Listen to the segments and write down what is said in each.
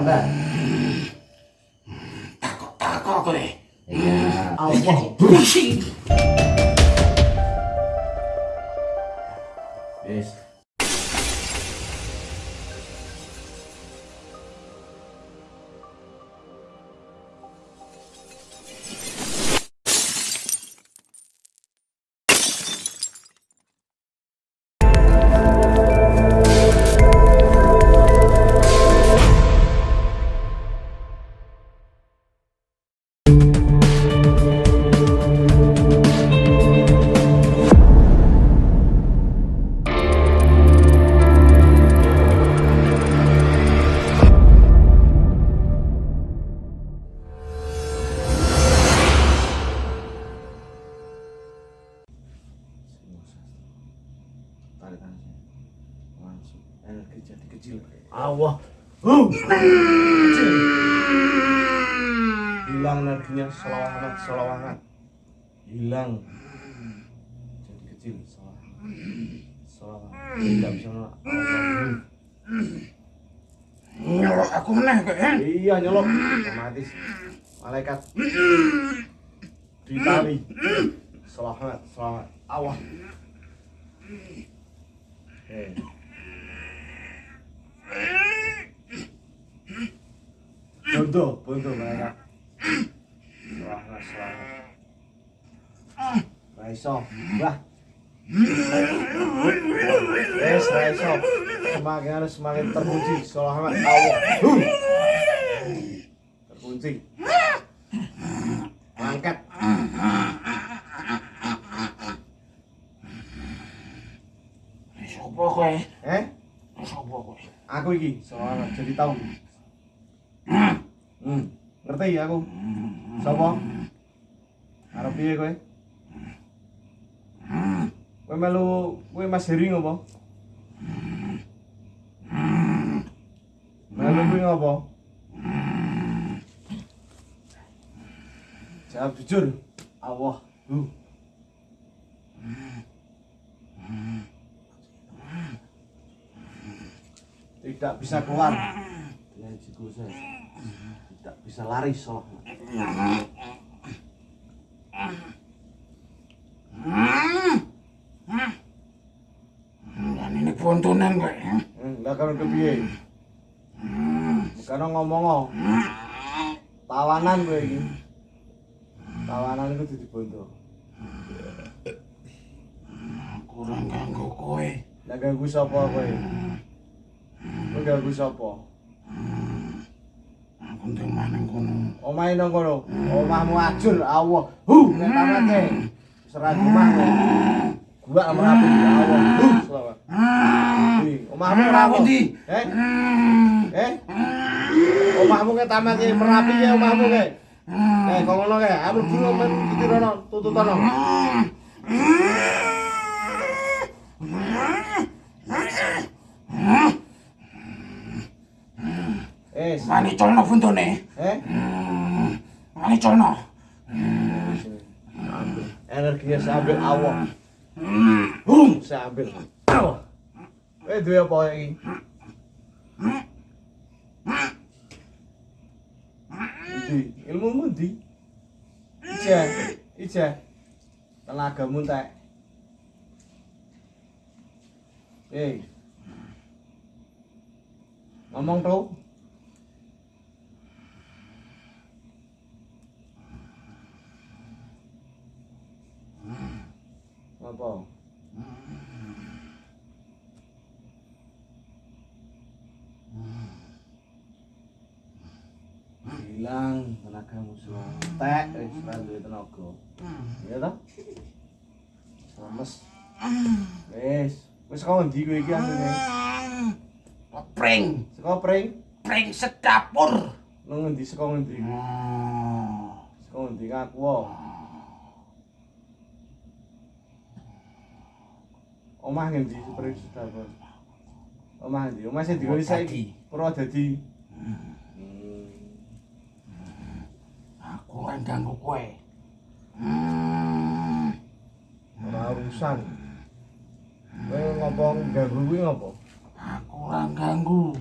Golongan apa Anda? Takut-takut kowe. Iya. Allah pusing. Allah. hilang energinya selawangan selawangan hilang. Jadi kecil selawangan selawangan tidak bisa Allah. Nyolok aku meneh eh? iya nyolok. Otomatis. Malaikat. Ditali selamat selamat Allah eh bondo bondo malaikat selamat selamat Raiso, bah. Yes, Raiso. Semakin harus semakin terkunci. Selamat Allah. Terkunci. Angkat. Sopo kowe? Eh, Sopo kowe? Aku iki selamat jadi tahu. Hmm, ngerti aku. Sopo? Arep piye kowe? Kowe melu kowe Mas Heri ngopo? Melu kuwi ngopo? Jawab jujur. Allah. Uh. Tidak bisa keluar dengan jigo saya. Tidak bisa lari soalnya. Dan ini pontonan kowe. eh? Enggak kan kepiye? Bukan ngomong. Tawanan gue iki. Tawanan itu di bondo. Kurang ganggu kowe. Lah ganggu sapa kowe? Kowe ganggu sapa? Aku ndek maneng kono. Omahe nang kono. Omahmu ajur Allah. Hu, nek tamake. Serah omah kowe. Gua sama api Allah. Hu, selamat. Ih, Omahmu? Ndi? Eh? Eh? Omahmu ke tamake merapi ya omahmu ke. Eh, kok ngono ke? Ambil dulu men iki rono, tututono. Eh, Mani colno puntone. eh? Mani colno. Ambil. Energinya saya ambil awak. Hum, saya ambil. Awak. Eh, duwe apa iki? Ndi? Ilmumu ndi? Ija, ija. Tenagamu entek. Eh. Ngomong tuh. Apa? Hilang tenagamu semua. Tek, wis ora duwe tenaga. Iya toh? Lemes. Wis, wis kok ndi kowe iki asline? Pring. Saka pring Pring sedapur. nang ngendi saka ngendi? Saka ngendi ngaku wae. Omah ngendi pring sedapur? Omah ndi? Omah sing digoni saiki. Purwodadi. Purwodadi. Aku ora ganggu kowe. Hmm. Ora urusan. Kowe ngopo ganggu kuwi ngopo? Aku ora ganggu.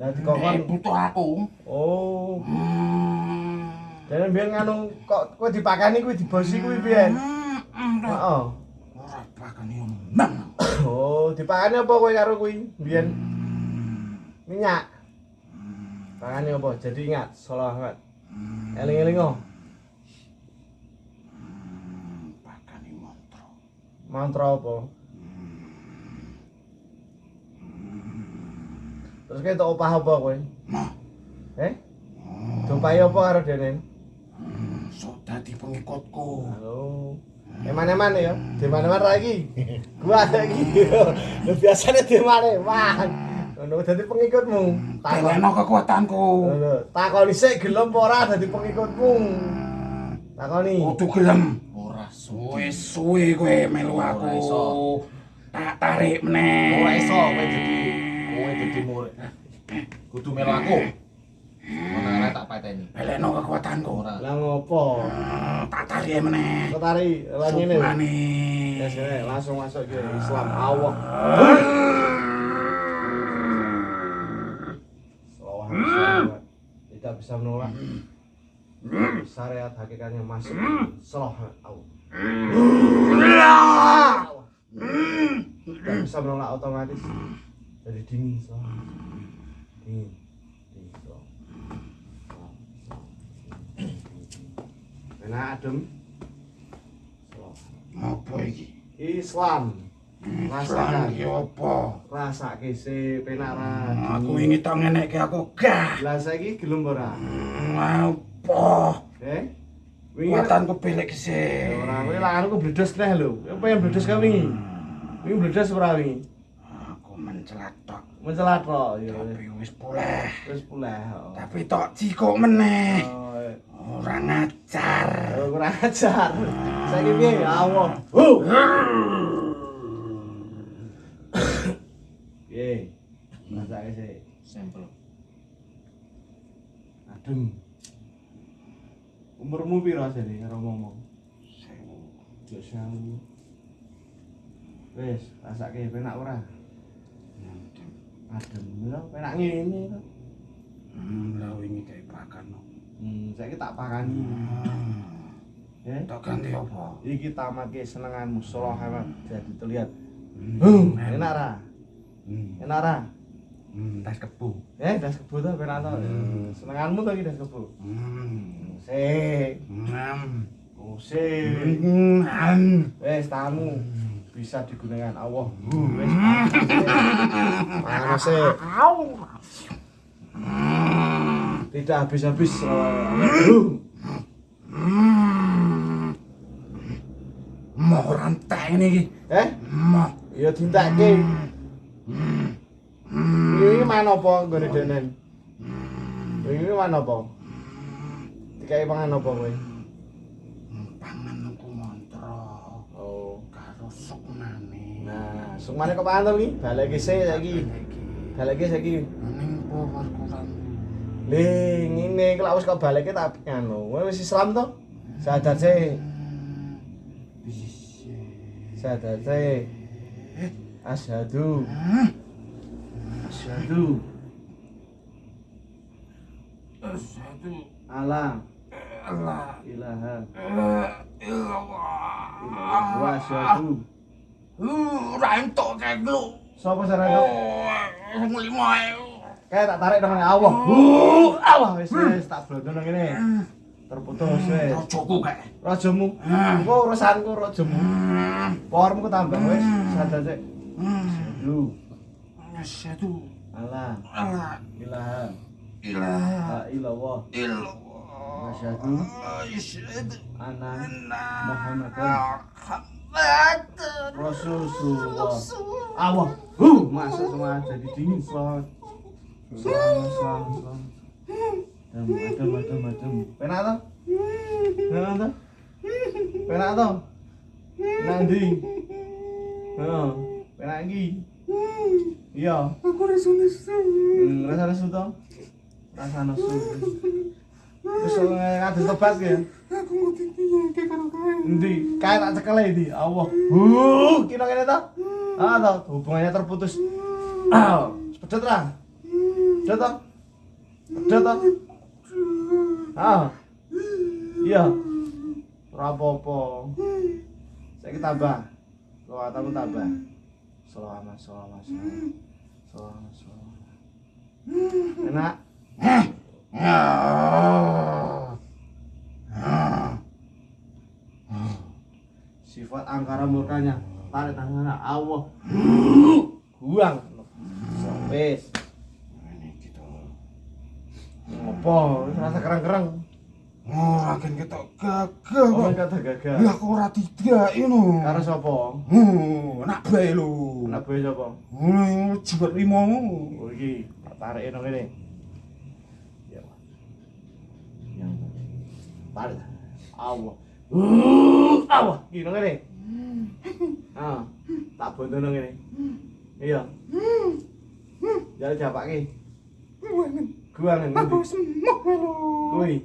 Lah dikokon. butuh aku. Oh, Hmm. jane biyen nganu kok kowe dipakani kuwi dibosi kuwi biyen. Hmm. Heeh. Omong. Oh, dipakani apa kowe karo kuwi biyen? Minyak. Pakani apa? Jadi ingat, selamat. Eling-eling oh. Bakane mantra. Mantra apa? Terus kowe tok opah apa kowe? Nah, Eh? Dopai apa karo dene? sok dadi pengikutku. Halo. Eman-eman ya, di mana-mana lagi. Gua ada lagi. Lu biasanya di mana-mana. Ngono dadi pengikutmu. Takon. Teleno kekuatanku. Takoni sik gelem apa ora dadi pengikutmu. Takoni. Kudu gelem. Ora suwe. Suwe-suwe kowe melu aku. Tak tarik meneh. Ora iso kowe dadi kowe dadi murid. Kudu melu aku. Arek tak pateni. Teleno kekuatanku. Lah ngopo? Hmm, Tak tarik meneh. Kok tari lah ngene. Ya sini langsung masuk ke Islam Allah. Salawat salawat. Tidak bisa menolak. Syariat hakikatnya masuk. Salawat Allah. Tidak bisa menolak otomatis. Jadi dingin. Dingin. Dingin Enak adem. Apa iki? Islam. Rasakan. iki apa? Rasake sih penak ra. Aku ini tak ngenekke aku gah. Lah saiki gelem ora? Hmm, Apa? Eh? Wingi Kekuatanku belik sih. ora kowe langanku bledos neh lho. Apa yang bledos ka wingi? Wingi bledos ora wingi? Aku mencelatok. Mencelat kok ya. Tapi wis pulih. Wis pulih. oh. Tapi tok cikuk meneh. Ora ngajar. Oh, kurang ajar. Piye? Ya Allah. Hu. Piye? Rasake sih. Sampel. Adem. Umurmu piro jane karo ngomong? Yo sewu. Wis, rasake penak ora? Adem lho, penak ngene to. Hmm, lah wingi kayak pakan. Hmm, saiki tak pakani. Ya. Tak ganti apa? Iki tamatke senenganmu Salah hemat jadi terlihat. Hmm, Enak ra? Hmm, Enak ra? hmm, tas kebu. Eh, das kebo to penak to. Senenganmu to iki das kebo. Hmm, Sik, hmm, sik. hmm, Wes tamu bisa digunakan Allah. Wes. Mana sih? Tidak habis-habis. Mau rantai ini eh, Mau. ya dintake. Ini mana apa nggone denen? Ini mana apa? Dikai pangan apa kowe? Pangan aku mantra. Oh. Karo sukmane. Nah, sumane kok pangan to iki? Baleke sik saiki. Baleke saiki. Ning power kurang. Le, ngene kalau wis kok baleke tak nganu. Kowe wis Islam to? Sadar sih. Bisa. Sadar sih. Asyhadu. Asyhadu. Satu. Allah Allah. ilaha Allah. wa asyhadu. Uh, rantok kayak lu. Sopo cara kok? Oh, lima. Kayak tak tarik dong Allah. Uh, Allah wis wis tak blondo nang kene. Terputus wis. Rojoku kayak. Rajamu. Hmm. Engko urusanku rajamu. Hmm. Powermu tambah wis. Sadar sih. Hmm. Asyhadu. Allah Allah. ilaha Ilah. la ilallah. Ilah. Asyhadu Asyhadu anna Muhammadan Rasulullah. Allah. Huh, masuk semua jadi dingin selamat. Toh? Toh? Toh? Iki. Iya. Aku rasa nesu. Hmm, rasa nesu to? Rasa nesu. Wis ngadus tobat ya. Aku ngerti piye ke karo kae. Endi? Kae tak cekel iki. Allah. Huh, kira kene to? Ah, hubungannya terputus. Ah, pedot ra? Pedot to? Pedot to? Ah. Iya. Ora apa-apa. Saiki tambah. Lawatamu tambah. Selama, selama, selama. Selama, selama. Enak. Sifat angkara murkanya tarik tangan Allah. Buang. Wis. Ini gitu. Wis rasa kereng-kereng. Ora kan ketok gagah Oh, kok. kata gagal. Ya aku ora tidak ngono. Karo sapa? Oh, nak bae lho. Anak boy sapa? Oh, jibat limo. Oh iki, tak tarik nang kene. Ya. Yang tarik. Allah. Uh, Allah, iki nang kene. Ah, tak bondo nang kene. Iya. Jadi japake. Wangen. Gua nang Aku semok lho. Kuwi.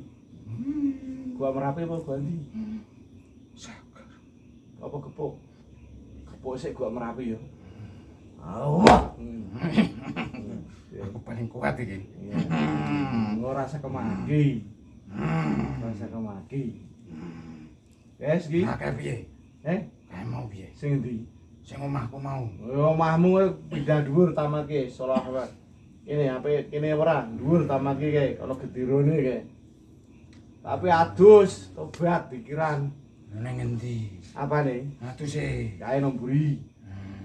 Gua merapi apa gua ndi? Sagar. Apa gepuk? Gepuk sik gua merapi ya. Allah. Hmm. Ya. Aku paling kuat iki. Iya. Ngerasa kemaki. Ngerasa kemaki. Wes iki. Nah, kayak piye? Eh, Kayak mau piye? sing endi? Sing omahku mau. Oh, omahmu kuwi pindah dhuwur tamat ki, salah apa? Ini apa kene ora dhuwur tamat ki kae, ana gedirone kae. Tapi adus, tobat pikiran. Neng endi? Apa nih? Atuh sih. Kae nomburi.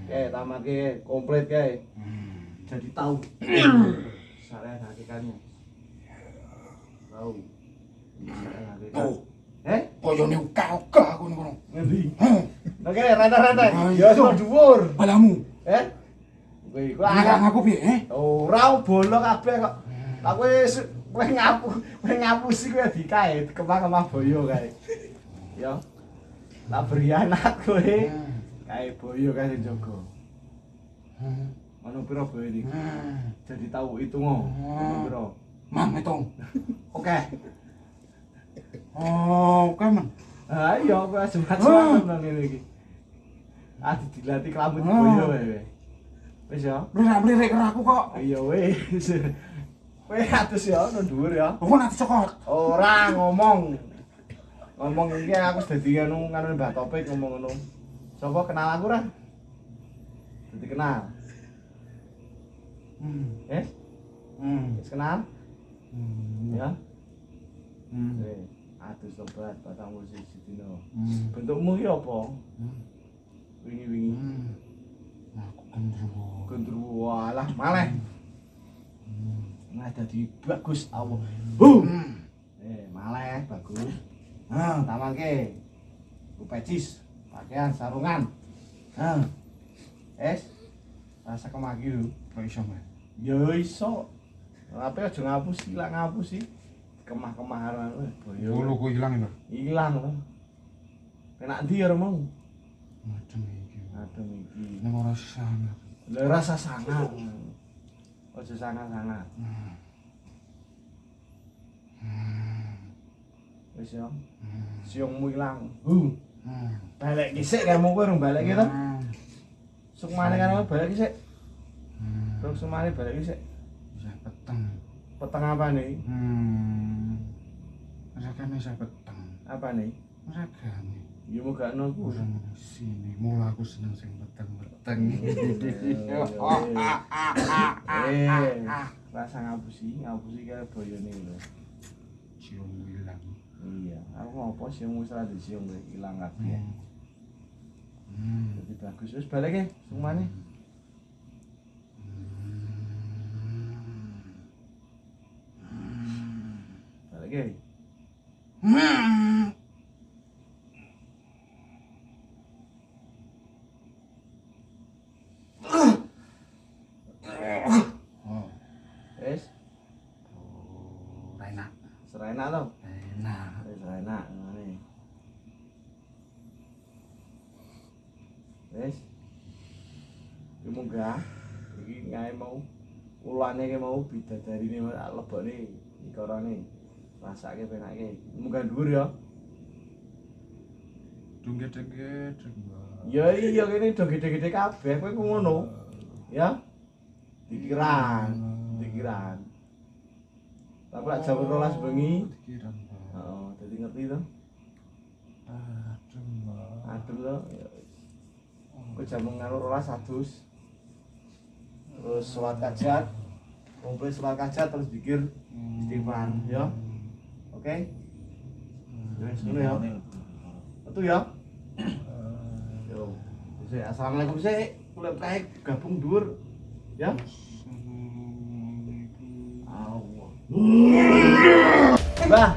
Kae tamat komplit kae. Hmm. Jadi tahu. Saya hakikatnya. Tahu. Saya hakikat. Oh, Eh? koyone uka-uka aku ngono. Ngendi? Nah kene rata-rata. Ah, Ya dhuwur. balamu. Eh? Kowe iku aku piye, eh? ora bolok kabeh kok. Aku wis kowe ngapu, kowe ngapusi kowe dikae kemah-kemah boyo kae. Ya. Tak beri anak kowe. Kae boyo kae sing jaga. Hmm. Ono pira boyo iki? Hmm. Jadi tahu itu ngo. Ono pira? Mang hitung. Oke. Oh, oke, Man. Ah iya kowe semat-semat nang ngene iki. Ah dilatih kelambut Ah. boyo kowe. Wis ya. Mlirik-mlirik karo aku kok. Iya wis. Kowe atus ya nang dhuwur ya. Aku nanti cokot. Ora ngomong. Ngomong iki aku dadi anu nganu Mbah Topik ngomong ngono. Coba kenal aku ora? Dadi kenal. Hmm. Eh? Hmm. Wis kenal? Hmm. Ya. Hmm. Atus tobat patang puluh siji dino. Hmm. Bentukmu iki apa? Hmm. Wingi-wingi. Hmm. Gendruwo. Gendruwo alah maleh. Hmm. Nah dadi bagus Allah. Huh. Hmm. Eh, maleh bagus. Nah, tamake. Ku pecis, pakaian sarungan. Nah. Es. Rasa kemaki lho. Kok iso, Man? Ya iso. Tapi aja ngapusi, lah ngapusi. Kemah-kemahan weh boyo. Buluku ilang itu. Ilang lho. Penak ndi ya mau? Macam Aduh iki. Nang ora sana. Lha rasa sangat. Aja sangat-sangat. Hmm. Wis ya. Hmm. Siungmu ilang. Huh. Hmm. Balik kisik kamu kowe urung balik. Hmm. Sukmane kan balik kisik. Terus sumane balik kisik. Peteng. Peteng apa nih? Hmm. Rasanya saya peteng. Apa nih? Rasanya. Ya muga nunggu. Kurang sini. Mula aku seneng sing peteng-peteng. Eh, rasa ngapusi, ngapusi kayak boyone lho. Cium ilang. Iya, aku ngopo sih wis ora disium kowe ilang kabeh. Hmm. Jadi bagus wis balik ya, sumane. Balik ya. Hmm. Oh, Wis, enak. serai enak to. Enak. Wis serai enak ngene. Wis. Ki munggah iki ngae mau ulane ki mau bidadarine lebokne ikarane rasake penake munggah dhuwur ya Dungge dengge dengge. ya iya kene gede-gede kabeh kowe ngono ya pikiran pikiran tapi lek jam 12 bengi. Pak. oh dadi ngerti to? Adem. Adem to? Ya wis. kowe jam nganu 12 adus? Terus sholat kajat kumpul sholat kajat terus dikir istighfar ya. Oke? Wis ngono ya. Betul ya? Yo Wis, assalamualaikum sih kulit kayak gabung dur ya Allah Mbah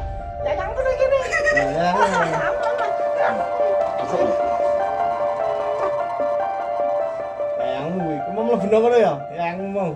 Ya yang kudu gini. ya ya Kayangmu, iku mau mlebu nang kono ya? Kayangmu mau.